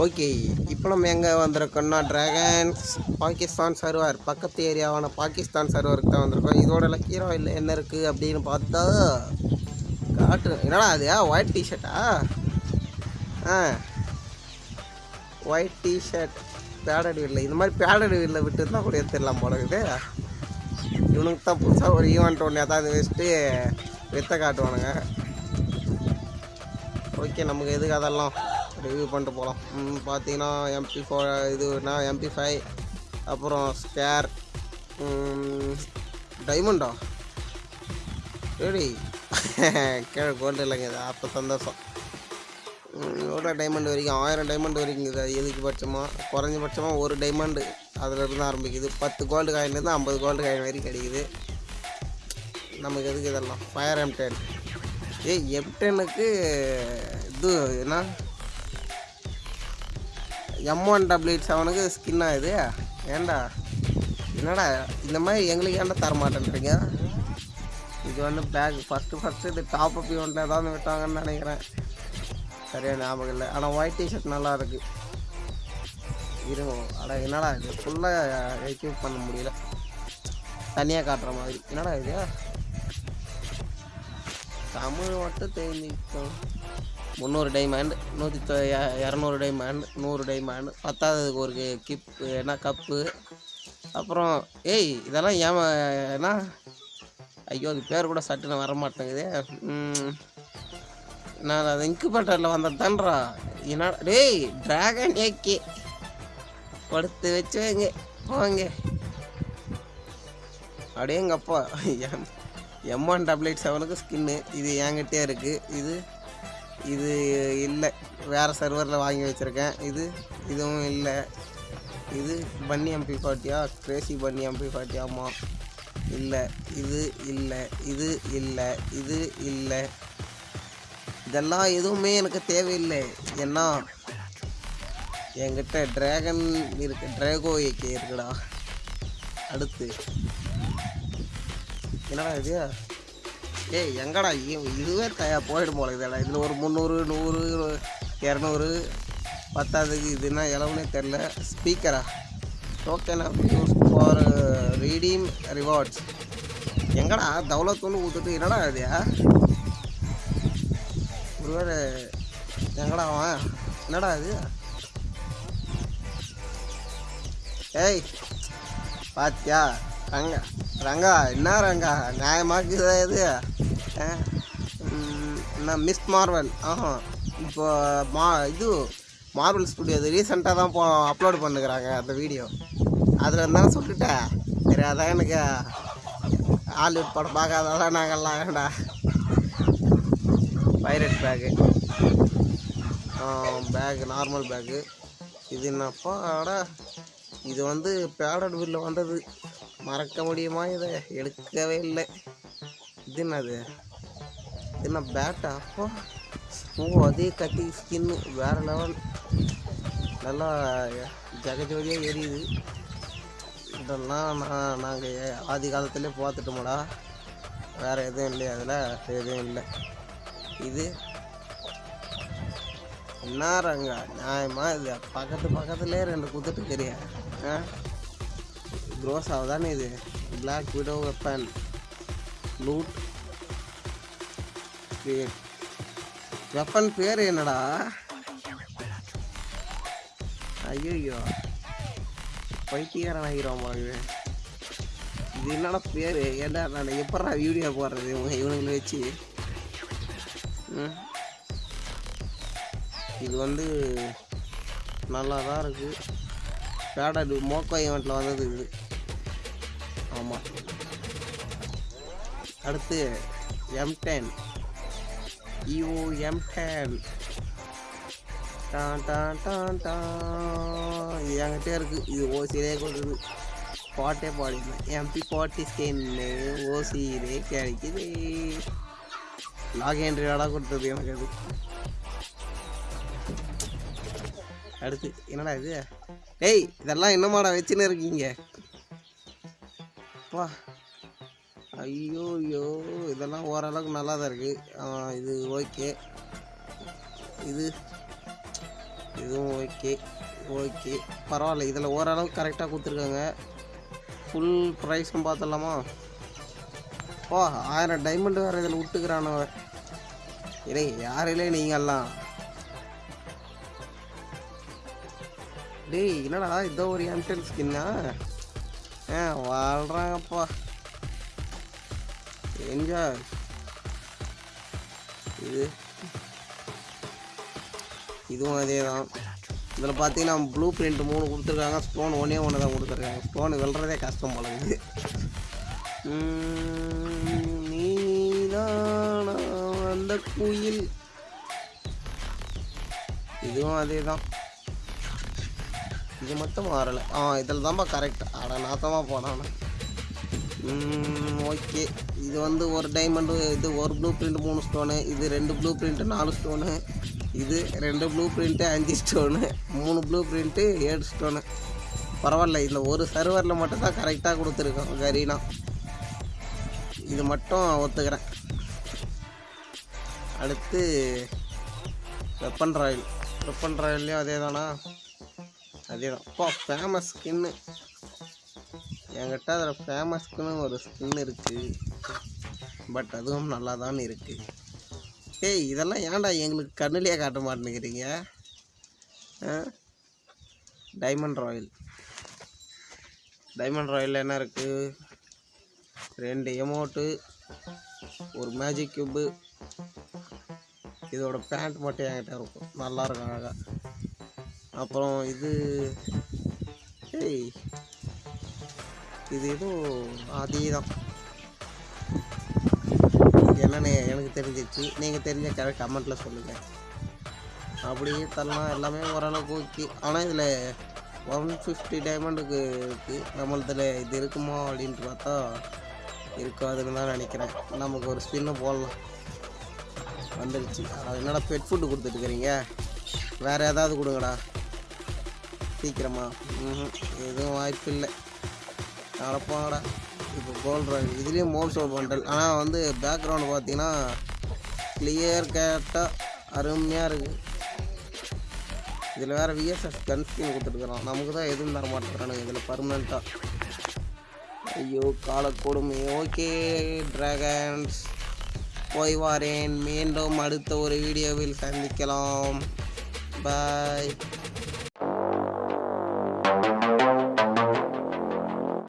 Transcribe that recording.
Okay இப்போ நம்ம எங்கே வந்திருக்கோம்னா டிராகன்ஸ் பாகிஸ்தான் சர்வர் பக்கத்து ஏரியாவான பாகிஸ்தான் சர்வருக்கு தான் வந்திருக்கோம். இதோட லக்கீரோ இல்லை என்ன இருக்குது அப்படின்னு பார்த்தா காட்டு. என்னடா அது? ஒயிட் டிஷர்ட்டா ஆ? ஒயிட் டிஷர்ட் பேடட் வீலில் இந்த மாதிரி பேடட் வீலில் விட்டு தான் கூட எடுத்துடலாம் போல இவனுக்கு தான் புதுசாக ஒரு ஈவெண்ட் ஒன்று ஏதாவது வச்சுட்டு வித்த காட்டுவானுங்க. ஓகே நமக்கு எதுக்கு அதெல்லாம்? ரிவ்யூ பண்ணிட்டு போகலாம் பார்த்தீங்கன்னா எம்பி ஃபோ இதுனா எம்பி ஃபைவ் அப்புறம் ஸ்கேர் டைமண்டா சரி கீழே கோல்டு இல்லைங்க இது அப்போ சந்தோஷம். எவ்வளோ டைமண்ட் வரைக்கும்? ஆயிரம் டைமண்ட் வரைக்கும் இது எதுக்கு பட்சமாக குறைஞ்சபட்சமாக ஒரு டைமண்டு அதில் இருந்து ஆரம்பிக்குது. பத்து கோல்டு காயின்லேருந்து ஐம்பது கோல்டு காயின் வரைக்கும் கிடைக்குது. நமக்கு எதுக்கு இதெல்லாம்? ஃபயர் எம்டென் ஏ ஏய் இது என்ன? எம் ஒன் டபுள் எயிட் செவனுக்கு ஸ்கின்னா இது ஏன்டா என்னடா? இந்த மாதிரி எங்களுக்கு ஏன்டா தர மாட்டேன்றீங்க? இது வந்து பேக் ஃபஸ்ட்டு ஃபஸ்ட்டு இது டாப் அப் ஈவெண்ட்டில் ஏதாவது விட்டாங்கன்னு நினைக்கிறேன். சரியாக ஞாபகம் இல்லை. ஆனால் ஒயிட் டிஷர்ட் நல்லா இருக்குது இருக்கும் அட என்னடா இது? ஃபுல்லாக எக்யூப் பண்ண முடியல. தனியாக காட்டுற மாதிரி. என்னடா இது? தமிழ் மட்டும் தெரிஞ்சுக்கிட்டோம் முந்நூறு டைமண்ட் நூற்றி தொ- இரநூறு டைமண்ட் நூறு டைமண்ட் பத்தாவதுக்கு ஒரு கிப் என்ன கப்பு அப்புறம் ஏய் இதெல்லாம் ஏமா என்ன? ஐயோ அது பேர் கூட சட்டுன்னு வர மாட்டேங்குது நான் அது இன்குபேட்டரில் வந்தது என்னடா டேய் ட்ராகன் ஏக்கி படுத்து வச்சு வைங்க போங்க. அப்படியே எங்கள் அப்பா எம் ஒன் டபுள் எயிட் செவனுக்கு ஸ்கின்னு இது என்கிட்டே இருக்குது இது இது இல்லை. வேறு சர்வரில் வாங்கி வச்சுருக்கேன். இது இதுவும் இல்லை. இது பன்னி எம்பி ஃபார்ட்டியா கிரேசி பன்னி எம்பி ஃபார்ட்டியாமா இல்லை. இது இல்லை. இது இல்லை. இது இல்லை. இதெல்லாம் எதுவுமே எனக்கு தேவையில்லை. ஏன்னா என்கிட்ட ட்ராகன் இருக்கு. ட்ராகோ ஏகே இருக்குடா. அடுத்து. என்னடா இது? ஏய் எங்கடா இ- இதுவே தயா போயிடும் போல இதடா இதில் ஒரு முந்நூறு நூறு இரநூறு பத்தாவதுக்கு இதுனா எவ்வளவுனே தெரில ஸ்பீக்கரா token of use for redeem rewards எங்கடா? தௌலத்தூன்னு ஊற்றுட்டு என்னடா இது? ஒருவேளை எங்கடா அவன்? என்னடா இது? ஏய் பாத்தியா? ரங்கா ரங்கா என்ன ரங்கா? நியாயமாக்குதா இது? பார்த்தேன் என்ன மிஸ் மார்வல் ஆஹா. இப்போ மா இது மார்வல் ஸ்டுடியோ இது ரீசெண்டாக தான் போ அப்லோடு பண்ணுக்கிறாங்க அந்த வீடியோ அதில் இருந்தாலும் சொல்லிட்டேன் சரி அதான் எனக்கு ஹாலிவுட் படம் பார்க்காதான் நாங்கள்லாம் வேண்டா pirate bag bag normal bag இது என்னப்பா இது வந்து பேடட் பில்ல வந்தது. மறக்க முடியுமா இதை? எடுக்கவே இல்லை. இது என்னது? என்ன பேட்டா அப்போ ஓ அதே கட்டி ஸ்கின்னு வேறு லெவல் நல்லா ஜகஜோதியாக எரியுது இதெல்லாம் நான் நாங்கள் ஆதி காலத்துலேயே பார்த்துட்டோம்டா வேறு எதுவும் இல்லையா அதில் எதுவும் இல்லை இது என்னாரங்க நியாயமாக இது பக்கத்து பக்கத்துலேயே ரெண்டு குத்துட்டு தெரியா ஆ க்ரோஸ் ஆகுதானே இது black widow weapon loot weapon பேர் என்னடா? ஐயோ பைத்தியக்காரன் ஆகிரும் போல இது என்னடா பேர்? ஏன்டா நான் எப்படா வீடியோ போடுறது இவங்க இவனுங்களை வச்சு? இது வந்து நல்லா தான் இருக்குது பேடட் மோக்கோ ஈவெண்ட்டில் வந்தது இது. ஆமாம் அடுத்து M ten EOM M ten Don டான் டான் டான் என்கிட்ட இருக்குது இது ஓசியிலே கொடுக்குது. பாட்டே பாடிக்கலாம் எம்பி பாட்டி ஸ்கின்னு ஓசியிலே கிடைக்குது. லாக் என்ட்ரியோட கொடுத்தது எனக்கு அது. அடுத்து என்னடா இது? டேய் இதெல்லாம் என்னமாடா வச்சுன்னு இருக்கீங்க? வா. ஐயோ ஐயோ இதெல்லாம் ஓரளவுக்கு நல்லா தான் இருக்குது இது ஓகே. இது இதுவும் ஓகே ஓகே. பரவாயில்ல இதில் ஓரளவுக்கு கரெக்டாக கொடுத்துருக்காங்க. ஃபுல் ப்ரைஸும் பார்த்துடலாமா ஓ ஆயிரம் டைமண்ட் வேறு இதில் விட்டுக்கிறானு இல்லை யாரிலே நீங்கள்லாம் டேய் என்னடா இதோ ஒரு எம்டெல் ஸ்கின்னா ஆ வாழ்கிறாங்கப்பா என்ஜாய் இது. இதுவும் அதே தான் இதில் பார்த்தீங்கன்னா ப்ளூ பிரிண்ட் மூணு கொடுத்துருக்காங்க. ஸ்டோன் ஒன்றே ஒன்று தான் கொடுத்துருக்காங்க. ஸ்டோன் வெல்றதே கஷ்டம் போல இது நீதானா அந்த குயில். இதுவும் அதே தான் இது மட்டும் மாறலை. ஆ இதில் தான்ப்பா கரெக்ட் நான் நாத்தமாக போனான்னு ஓகே. இது வந்து ஒரு டைமண்டு இது ஒரு ப்ளூ பிரிண்ட் மூணு ஸ்டோனு இது ரெண்டு ப்ளூ பிரிண்ட்டு நாலு ஸ்டோனு இது ரெண்டு ப்ளூ பிரிண்ட்டு அஞ்சு ஸ்டோனு மூணு ப்ளூ பிரிண்ட்டு ஏழு ஸ்டோனு பரவாயில்ல இதில் ஒரு சர்வரில் மட்டும் தான் கரெக்டாக கொடுத்துருக்கோம் கரீனா. இது மட்டும் ஒத்துக்கிறேன். அடுத்து வெப்பன் ராயல் வெப்பன் ராயல்லையும் அதே தானா அதே தான் அப்பா ஃபேமஸ் ஸ்கின்னு என்கிட்ட அதில் ஃபேமஸ்க்குன்னு ஒரு ஸ்கின் இருக்குது பட் அதுவும் நல்லா தான் இருக்குது ஏய் இதெல்லாம் ஏன்டா எங்களுக்கு கண்ணுலேயே காட்ட மாட்டேங்கிறீங்க டைமண்ட் ராயல் டைமண்ட் ராயலில் என்ன இருக்குது ரெண்டு எமௌண்ட்டு ஒரு மேஜிக் கியூப்பு இதோட பேண்ட் மட்டும் என்கிட்ட இருக்கும். நல்லா இருக்கும் அழகாக அப்புறம் இது ஏய் இது ஏதோ அதே தான் என்னென்ன எனக்கு தெரிஞ்சிச்சு நீங்கள் தெரிஞ்ச கரெக்ட் கமெண்ட்டில் சொல்லுங்கள் அப்படியே தரலாம் எல்லாமே ஓரளவுக்கு ஓகே. ஆனால் இதில் ஒன் ஃபிஃப்டி டைமண்டுக்கு இருக்குது நம்மளதில் இது இருக்குமா அப்படின்ட்டு பார்த்தா இருக்காதுன்னு தான் நினைக்கிறேன். நமக்கு ஒரு ஸ்பின்னு போடலாம். வந்துடுச்சு அது என்னடா பெட் ஃபுட்டு கொடுத்துட்டுருக்கிறீங்க வேறு ஏதாவது கொடுங்கடா. சீக்கிரமா. ம் எதுவும் வாய்ப்பு இல்லை நடப்பாங்கடா இப்போ கோல்ட் ராயல் இதுலேயும் மோல் ஷோ பண்டல் ஆனால் வந்து பேக்ரவுண்டு பார்த்தீங்கன்னா கிளியர் கேட்டால் அருமையாக இருக்குது இதில் வேறு விஎஸ்எஸ் கன் ஸ்கின் கொடுத்துருக்குறோம் நமக்கு தான் எதுவும் தர மாட்டேங்கிறானுங்க. இதில் பர்மனெண்ட்டாக ஐயோ காலக்கொடுமை ஓகே ட்ராகன்ஸ் போய் வாரேன். மீண்டும் அடுத்த ஒரு வீடியோவில் சந்திக்கலாம். பாய்